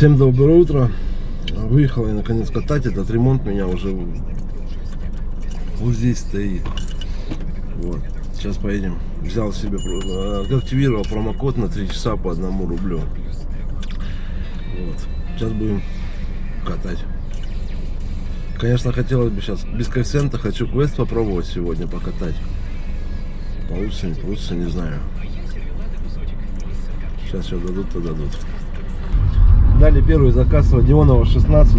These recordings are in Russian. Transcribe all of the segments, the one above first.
Всем доброе утро. Выехал я наконец катать. Этот ремонт меня уже вот здесь стоит. Вот. Сейчас поедем. Взял себе, э, активировал промокод на 3 часа по одному рублю. Вот. Сейчас будем катать. Конечно, хотелось бы сейчас без коэффициента. Хочу квест попробовать сегодня покатать. Получится, не получится, не знаю. Сейчас все дадут, то дадут. Дали первый заказ Родионова 16.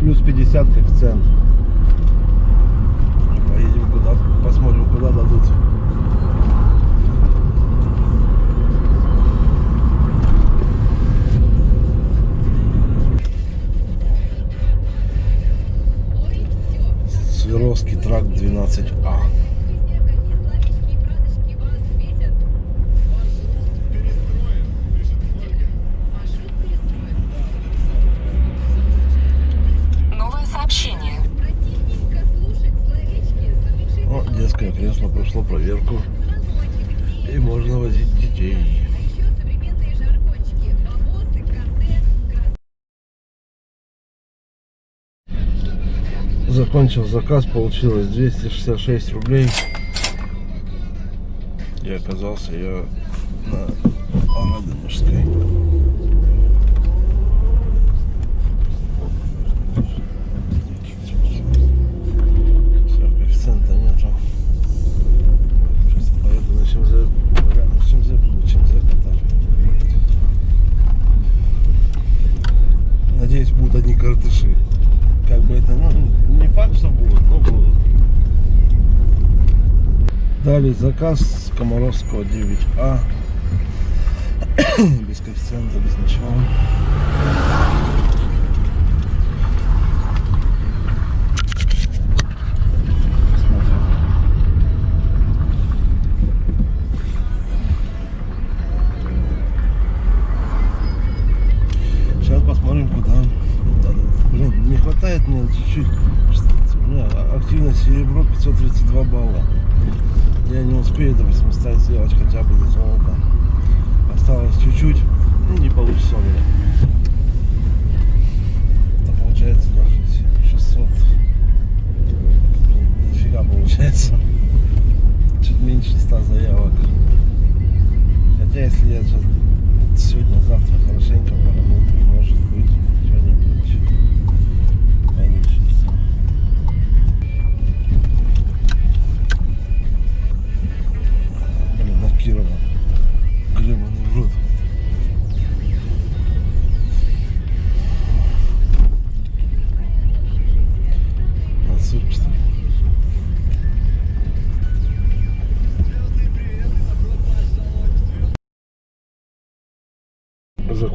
Плюс 50 коэффициент. Поедем куда, посмотрим, куда дадут. Закончил заказ, получилось 266 рублей. И оказался я на Радонежской. Все, коэффициента нету. Сейчас поеду на ЧМЗ, рядом с ЧМЗ буду ЧМЗ катать. Надеюсь, будут одни картыши. Как бы это, ну, не факт, что будут, но будут. Дали заказ с Комаровского 9А. без коэффициента, без ничего. Хватает мне чуть-чуть. У меня активность серебро 532 балла. Стать сделать хотя бы золота.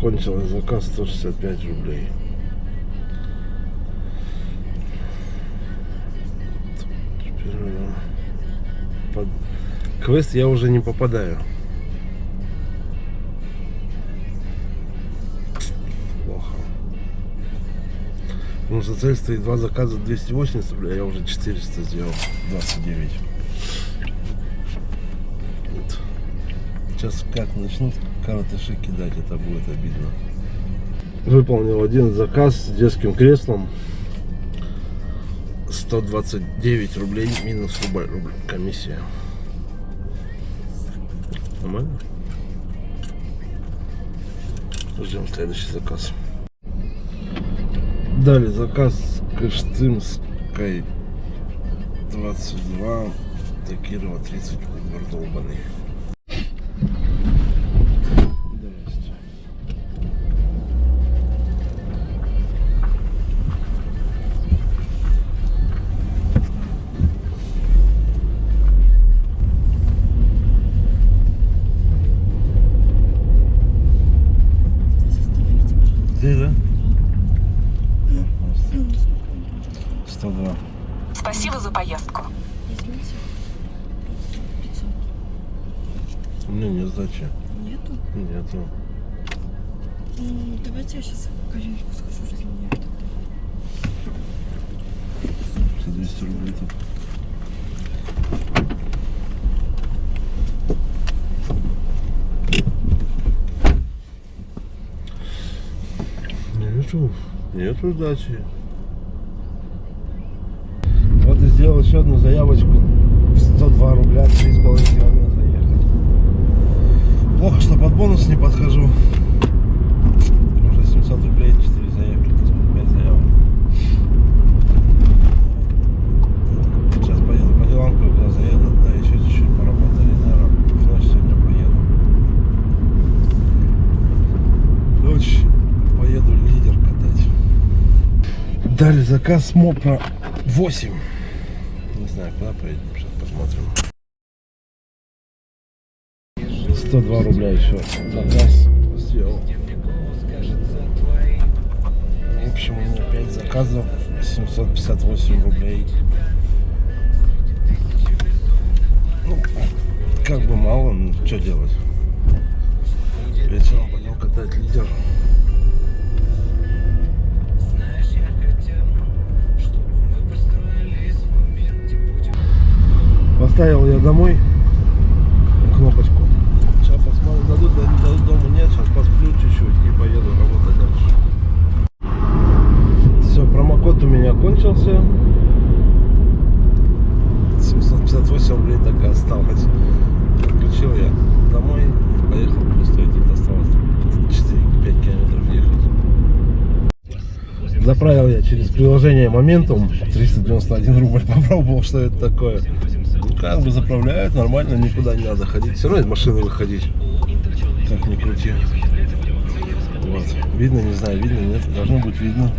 Закончилось заказ 165 рублей. Надо под- Квест я уже не попадаю. Плохо. Потому что цель стоит два заказа 280 рублей, а я уже 400 сделал. 29. Вот. Сейчас как начнут каратыши кидать, это будет обидно. Выполнил один заказ с детским креслом. 129 рублей минус рубль, рубль комиссия. Нормально? Ждем следующий заказ. Дали заказ Кыштымской 22, Такирова 30, Угор долбаный. Нету. М, Давайте я сейчас в коллежку схожу, разменяю тогда. За 200 рублей тут. Нету, нету сдачи. Вот и сделал еще одну заявочку. 102 рубля, 3,5 километра. Плохо, что под бонус не подхожу. Уже 700 рублей, 4 заявки, то есть 5 заявок. Сейчас поеду по делам, когда заеду, да, еще чуть-чуть поработали, наверное, в ночь сегодня поеду. Ночь поеду лидер катать. Дали заказ МОПа 8. Не знаю, куда поедем, сейчас посмотрим. 102 рубля еще заказ сделал. В общем, у меня 5 заказов, 758 рублей. Ну, как бы мало, но что делать? Вечером пойдем катать лидер. Поставил я домой кнопочку. Сейчас посмотрим, дадут, да не дадут дома нет. Сейчас посплю чуть-чуть и поеду работать дальше. Все, промокод у кончился. 758 рублей так и осталось. Включил я домой, поехал просто идти, осталось 4-5 километров ехать. Заправил я через приложение Моментум 391 рубль. Попробовал, что это такое. Ну, как бы заправляют нормально, никуда не надо ходить. Все равно из машины выходить. Как ни крути. Вот. Видно, не знаю, видно, нет. Должно быть видно.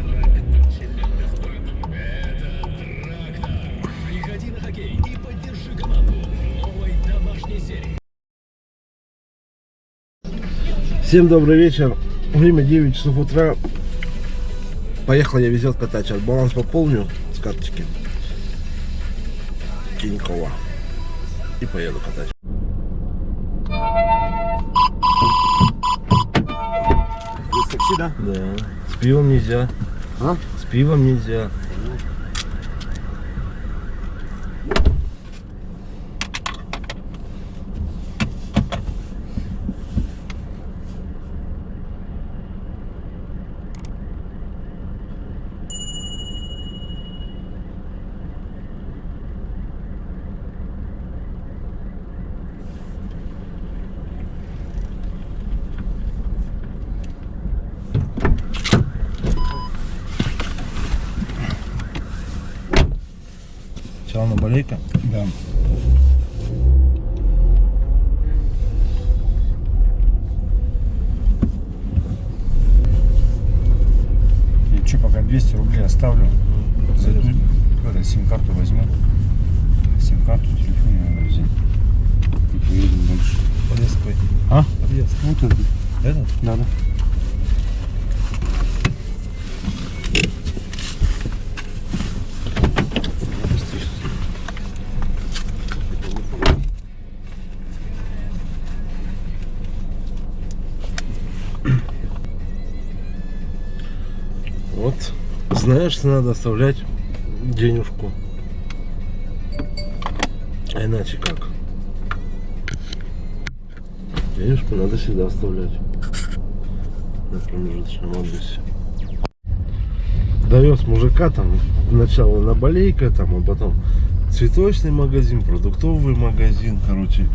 Всем добрый вечер. Время 9 часов утра. Поехал я везет катать. Сейчас баланс пополню с карточки. Тинькова. И поеду катать. Здесь такси, да? Да. С пивом нельзя. А? С пивом нельзя. Сначала на балейка. Да. Я что, пока 200 рублей оставлю. Зайду, это, сим-карту возьму. Сим-карту, телефон надо взять. И поедем дальше. Подъезд какой? А? Подъезд. Вот этот. Этот? Да, да. Знаешь, надо оставлять денежку. А иначе как? Денежку надо всегда оставлять. На промежуточном адресе. Довез мужика там сначала на балейка, там, а потом цветочный магазин, продуктовый магазин, короче.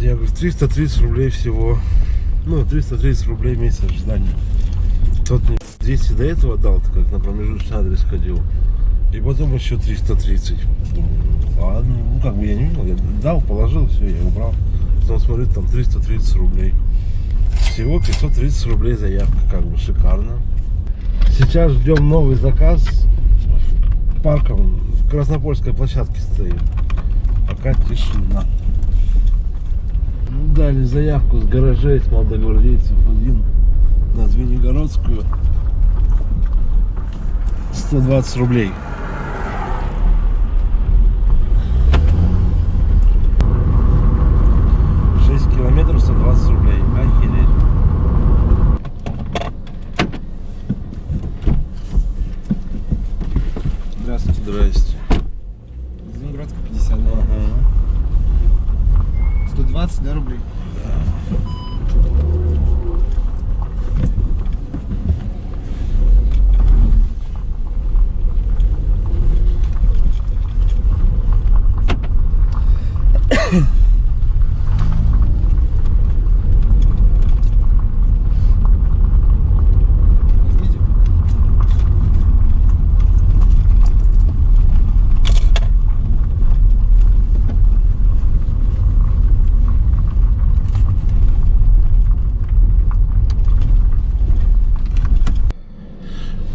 Я говорю, 330 рублей всего. Ну, 330 рублей месяц ожидания. Тот мне 200 до этого дал, как на промежуточный адрес ходил. И потом еще 330. Думаю, ладно, ну как бы я не видел, я дал, положил, все, я убрал. Потом смотрю, там 330 рублей. Всего 530 рублей заявка, как бы шикарно. Сейчас ждем новый заказ. Парком в Краснопольской площадке стоит. Пока тишина. Дали заявку с гаражей, с молодогвардейцев один на Звенигородскую 120 рублей. Шесть километров 120 рублей. Охереть. Здравствуйте. Здрасте. Ленинградская 50, да? Ага. 120, да, рублей?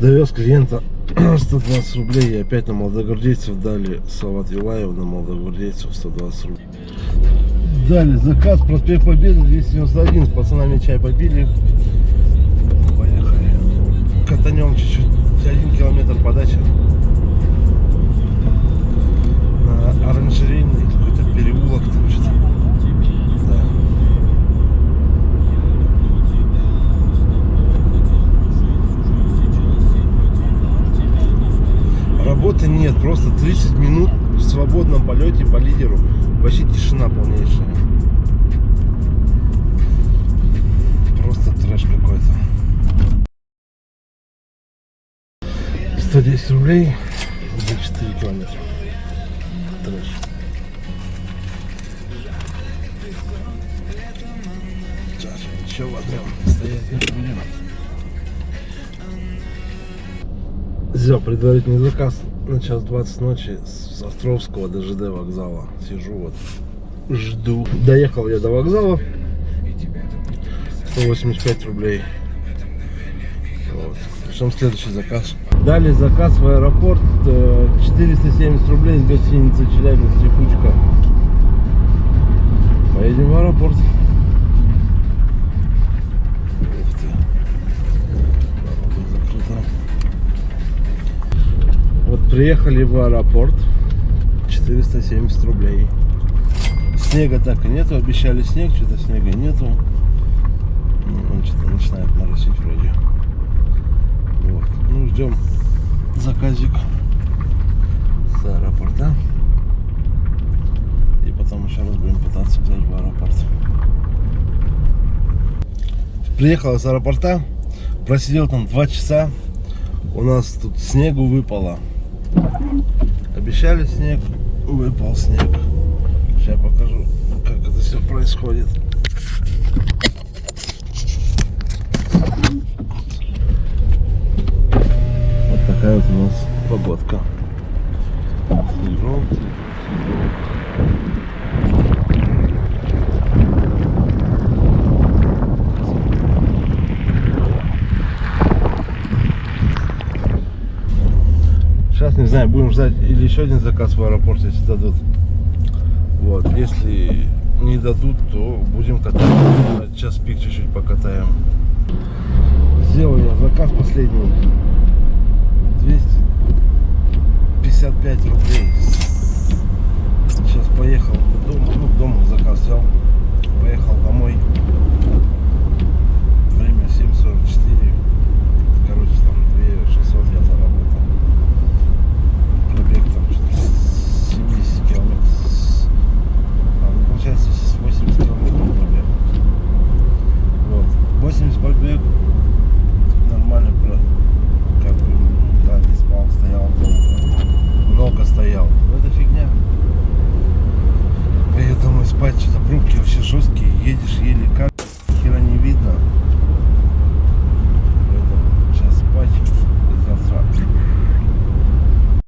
Довез клиента 120 рублей и опять на молодогвардейцев дали Салават Юлаев на молодогвардейцев 120 рублей. Дали заказ, проспект Победы 291, с пацанами чай попили. Поехали. Катанем чуть-чуть, один километр подачи. На оранжерейный нет, просто 30 минут в свободном полете по лидеру. Вообще тишина полнейшая. Просто трэш какой-то. 110 рублей за 4 километра. Трэш. Сейчас еще возьмем. Стоять не будем. Взял предварительный заказ на час 20 ночи с Островского до ЖД вокзала. Сижу вот, жду. Доехал я до вокзала. 185 рублей. Вот. Ждем следующий заказ. Дали заказ в аэропорт. э, 470 рублей с гостиницы Челябинск Текучка. Поедем в аэропорт. Приехали в аэропорт. 470 рублей. Снега так и нету. Обещали снег, что-то снега нету. Ну, Он что-то начинает моросить вроде. Вот. Ну, ждем заказик с аэропорта. И потом еще раз будем пытаться взять в аэропорт. Приехал с аэропорта. Просидел там два часа. У нас тут снегу выпало. Обещали снег, выпал снег. Сейчас покажу, как это все происходит. Вот такая вот у нас погодка. Ждать или еще один заказ в аэропорт, если дадут. Вот, если не дадут, то будем катать. Час пик чуть-чуть покатаем. Сделал я заказ последний. 255 рублей. Сейчас поехал к дому, ну, к дому заказ взял. Поехал домой. Время 7.44.